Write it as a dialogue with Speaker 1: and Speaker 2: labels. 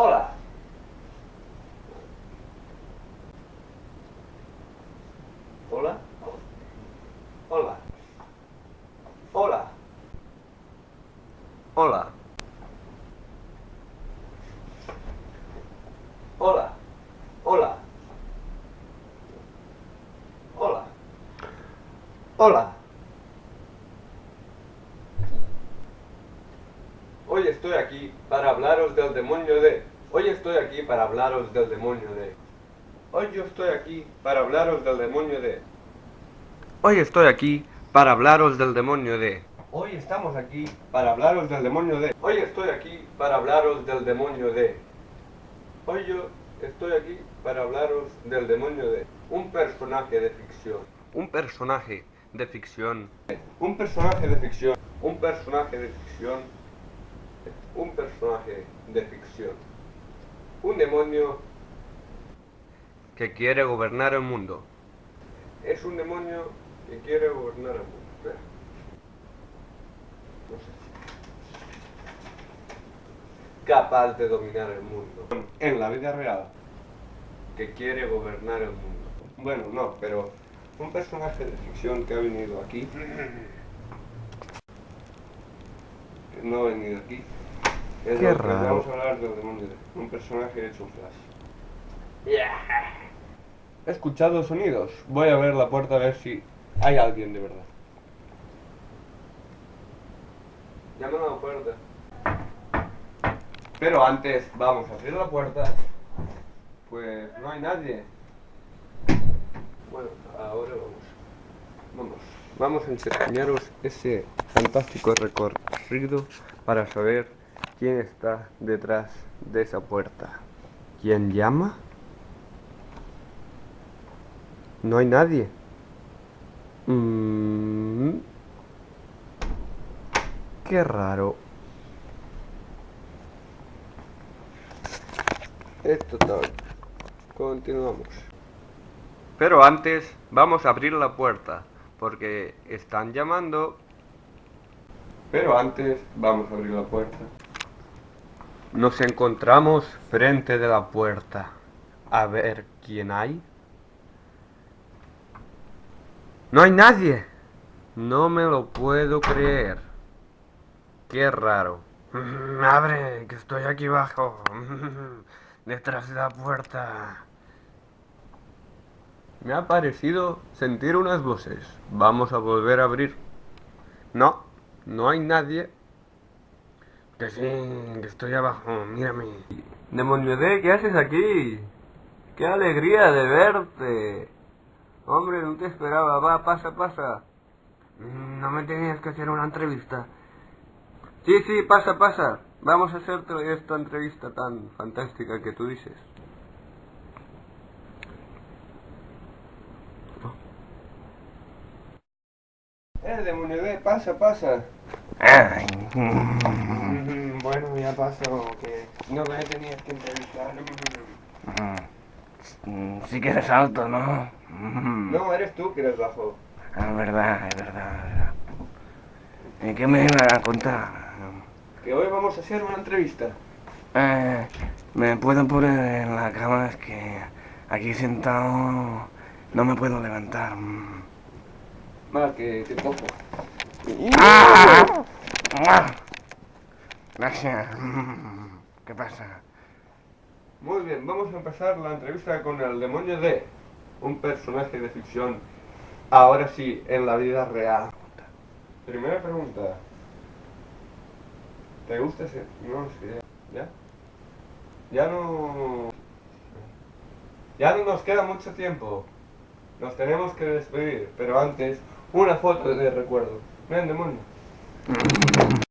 Speaker 1: Hola. Hola. Hola. Hola. Hola. Hola. Hola. Hola. Hola. Hoy estoy aquí para hablaros del demonio de... Hoy estoy aquí para hablaros del demonio de... Hoy yo estoy aquí para hablaros del demonio de... Hoy estoy aquí para hablaros del demonio de... Hoy estamos aquí para hablaros del demonio de... Hoy estoy aquí para hablaros del demonio de... Hoy yo estoy aquí para hablaros del demonio de... Un personaje de ficción. Un personaje de ficción. Un personaje de ficción. Un personaje de ficción. Un personaje de ficción. Un demonio que quiere gobernar el mundo. Es un demonio que quiere gobernar el mundo. Espera. No sé. Capaz de dominar el mundo. En la vida real. Que quiere gobernar el mundo. Bueno, no, pero un personaje de ficción que ha venido aquí. Que no ha venido aquí. Es
Speaker 2: Qué raro.
Speaker 1: Vamos a hablar de- Un personaje hecho un flash. He escuchado sonidos. Voy a ver la puerta a ver si hay alguien de verdad. Llaman a la puerta. Pero antes vamos a abrir la puerta. Pues no hay nadie. Bueno, ahora vamos. Vamos. Vamos a enseñaros ese fantástico recorrido para saber quién está detrás de esa puerta. ¿Quién llama? No hay nadie. Mm. Qué raro. Esto tal. Continuamos. Pero antes vamos a abrir la puerta porque están llamando. Pero antes vamos a abrir la puerta. Nos encontramos frente de la puerta. A ver quién hay. No hay nadie. No me lo puedo creer. Qué raro. Abre, que estoy aquí abajo. Detrás de la puerta. Me ha parecido sentir unas voces. Vamos a volver a abrir. No, no hay nadie. Que sí, que estoy abajo. Mírame. Demonio D, ¿qué haces aquí? ¡Qué alegría de verte! Hombre, no te esperaba. Va, pasa, pasa. Mm, No me tenías que hacer una entrevista. Sí, sí, pasa, pasa. Vamos a hacerte esta entrevista tan fantástica que tú dices. Eh, demonio D, pasa, pasa.
Speaker 2: Ay,
Speaker 1: Mm, ya pasó, que no me tenías que entrevistar.
Speaker 2: mm, sí que eres alto, ¿no? Mm,
Speaker 1: No, eres tú que eres bajo.
Speaker 2: Es verdad, es verdad, es verdad. ¿Y qué me iba a contar?
Speaker 1: Que hoy vamos a hacer una entrevista.
Speaker 2: Eh, ¿Me puedo poner en la cama? Es que aquí sentado no me puedo levantar.
Speaker 1: Mal, que te cojo.
Speaker 2: ¡Ah! ¡Ah! Gracias. ¿Qué pasa?
Speaker 1: Muy bien, vamos a empezar la entrevista con el demonio D, un personaje de ficción. Ahora sí, en la vida real. Primera pregunta. ¿Te gusta ese? No sé. ¿Ya? Ya no... Ya no nos queda mucho tiempo. Nos tenemos que despedir, pero antes, una foto de recuerdo. Ven, demonio.